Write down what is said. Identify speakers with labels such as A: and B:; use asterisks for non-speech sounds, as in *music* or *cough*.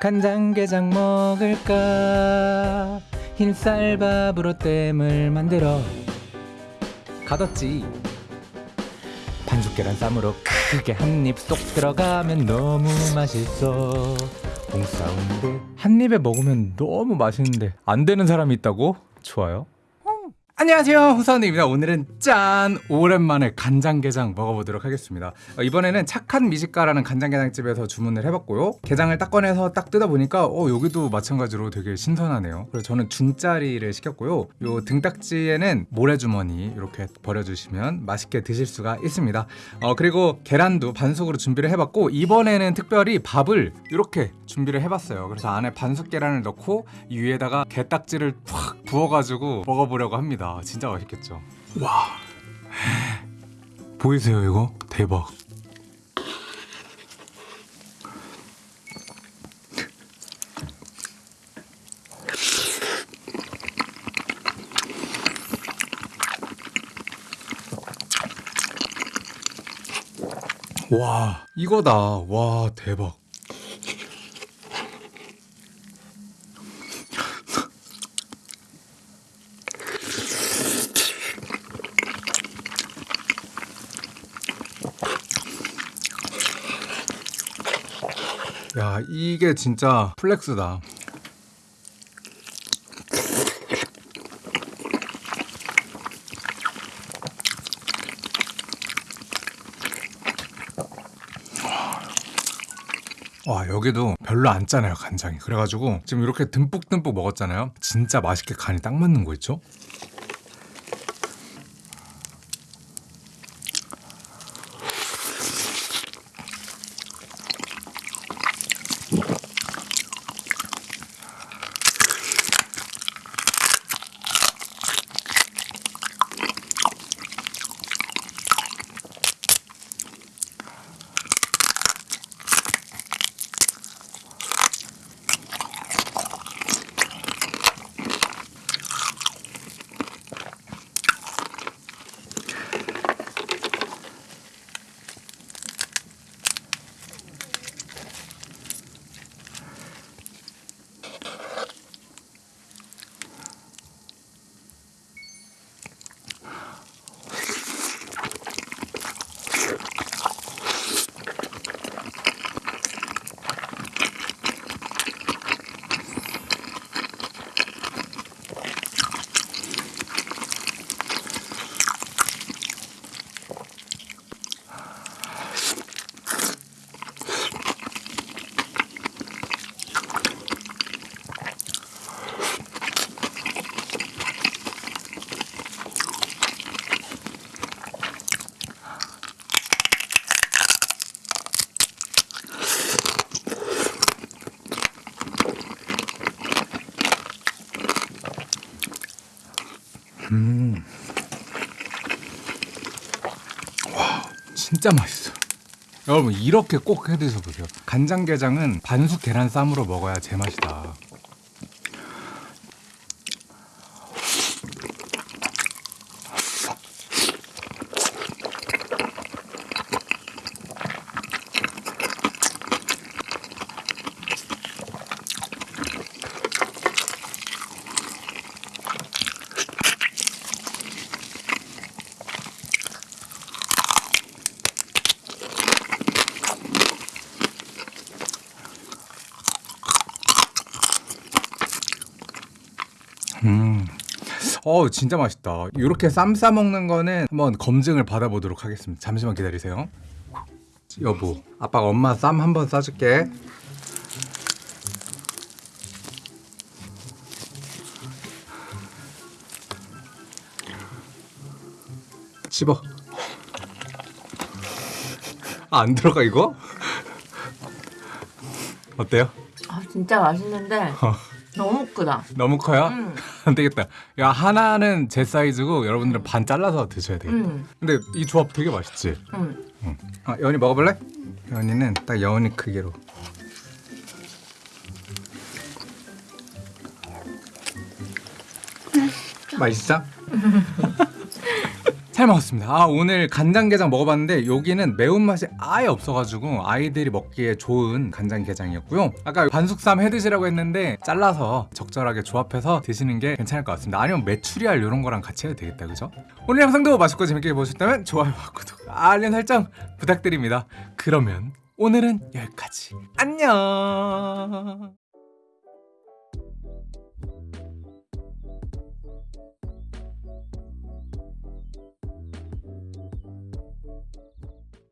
A: 간장게장 먹을까? 흰쌀밥으로 땜을 만들어. 가뒀지. 반숙 계란 쌈으로 크게 한 입 쏙 들어가면 너무 맛있어. 봉사운데 한 입에 먹으면 너무 맛있는데 안 되는 사람이 있다고? 좋아요 안녕하세요. 후사원입니다. 오늘은 짠! 오랜만에 간장게장 먹어보도록 하겠습니다. 어, 이번에는 착한 미식가라는 간장게장집에서 주문을 해봤고요. 게장을 딱 꺼내서 딱 뜯어보니까 어 여기도 마찬가지로 되게 신선하네요. 그래서 저는 중짜리를 시켰고요. 요 등딱지에는 모래주머니 이렇게 버려주시면 맛있게 드실 수가 있습니다. 어 그리고 계란도 반숙으로 준비를 해봤고 이번에는 특별히 밥을 이렇게 준비를 해봤어요. 그래서 안에 반숙 계란을 넣고 이 위에다가 게딱지를 팍 부어가지고 먹어보려고 합니다 진짜 맛있겠죠. 와. 보이세요 이거? 대박. 와 이거다. 와 대박 야 이게 진짜 플렉스다. 와 여기도 별로 안 짜네요 간장이. 그래가지고 지금 이렇게 듬뿍듬뿍 먹었잖아요. 진짜 맛있게 간이 딱 맞는 거 있죠? 진짜 맛있어. 여러분 이렇게 꼭 해 드셔 보세요. 간장게장은 반숙 계란 쌈으로 먹어야 제맛이다. 어 진짜 맛있다. 이렇게 쌈 싸 먹는 거는 한번 검증을 받아보도록 하겠습니다. 잠시만 기다리세요. 여보, 아빠가 엄마 쌈 한번 싸줄게. 씹어. 아, 안 들어가 이거? 어때요?
B: 아 진짜 맛있는데 너무 크다.
A: 너무 커요?
B: 음.
A: 안 되겠다. 야 하나는 제 사이즈고 여러분들은 반 잘라서 드셔야 되겠다.
B: 음.
A: 근데 이 조합 되게 맛있지.
B: 음.
A: 응. 아 여원이 먹어볼래? 여원이는 딱 여원이 크기로. 맛있어? *laughs* 잘 먹었습니다. 아 오늘 간장게장 먹어봤는데 여기는 매운맛이 아예 없어가지고 아이들이 먹기에 좋은 간장게장이었고요. 아까 반숙삼 해드시라고 했는데 잘라서 적절하게 조합해서 드시는 게 괜찮을 것 같습니다. 아니면 메추리알 이런 거랑 같이 해도 되겠다 그죠? 오늘 영상도 맛있고 재밌게 보셨다면 좋아요와 구독, 알림 설정 부탁드립니다. 그러면 오늘은 여기까지. 안녕.